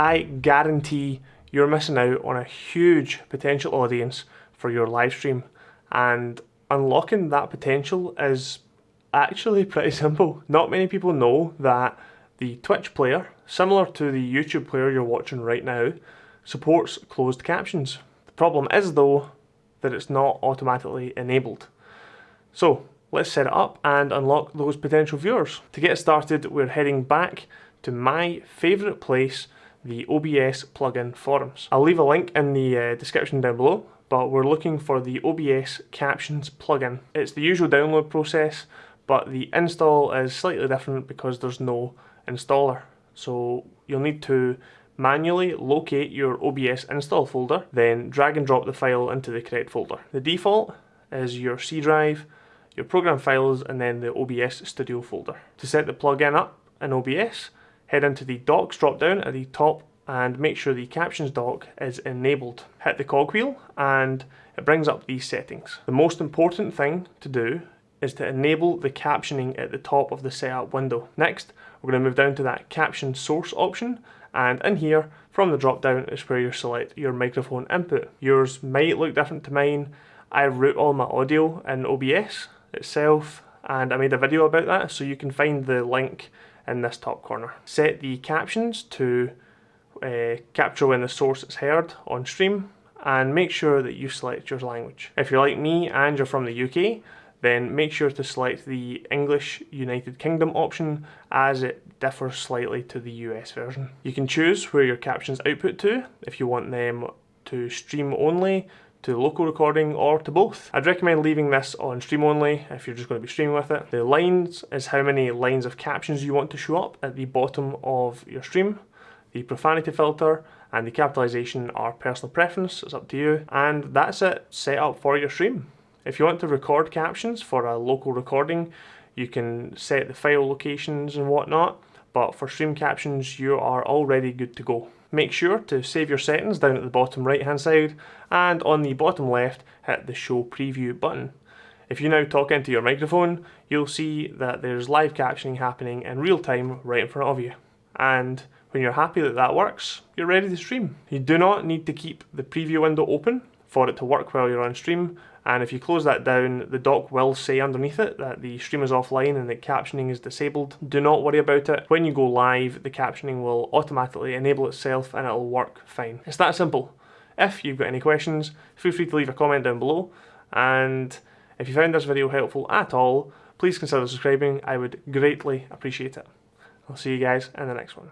I guarantee you're missing out on a huge potential audience for your live stream and unlocking that potential is actually pretty simple. Not many people know that the Twitch player, similar to the YouTube player you're watching right now, supports closed captions. The problem is though that it's not automatically enabled. So let's set it up and unlock those potential viewers. To get started we're heading back to my favourite place, the OBS plugin forums. I'll leave a link in the uh, description down below but we're looking for the OBS Captions plugin. It's the usual download process, but the install is slightly different because there's no installer. So you'll need to manually locate your OBS install folder, then drag and drop the file into the correct folder. The default is your C drive, your program files, and then the OBS Studio folder. To set the plugin up in OBS, head into the docks drop down at the top and make sure the captions dock is enabled. Hit the cogwheel and it brings up these settings. The most important thing to do is to enable the captioning at the top of the setup window. Next, we're going to move down to that caption source option and in here from the drop down is where you select your microphone input. Yours might look different to mine. I route all my audio in OBS itself and I made a video about that so you can find the link in this top corner. Set the captions to uh, capture when the source is heard on stream and make sure that you select your language. If you're like me and you're from the UK, then make sure to select the English United Kingdom option as it differs slightly to the US version. You can choose where your captions output to, if you want them to stream only, to the local recording or to both. I'd recommend leaving this on stream only if you're just going to be streaming with it. The lines is how many lines of captions you want to show up at the bottom of your stream. The profanity filter and the capitalization are personal preference, it's up to you. And that's it, set up for your stream. If you want to record captions for a local recording, you can set the file locations and whatnot, but for stream captions, you are already good to go. Make sure to save your settings down at the bottom right hand side, and on the bottom left, hit the show preview button. If you now talk into your microphone, you'll see that there's live captioning happening in real time right in front of you. And when you're happy that that works, you're ready to stream. You do not need to keep the preview window open for it to work while you're on stream and if you close that down the dock will say underneath it that the stream is offline and the captioning is disabled. Do not worry about it. When you go live the captioning will automatically enable itself and it'll work fine. It's that simple. If you've got any questions feel free to leave a comment down below and if you found this video helpful at all please consider subscribing I would greatly appreciate it. I'll see you guys in the next one.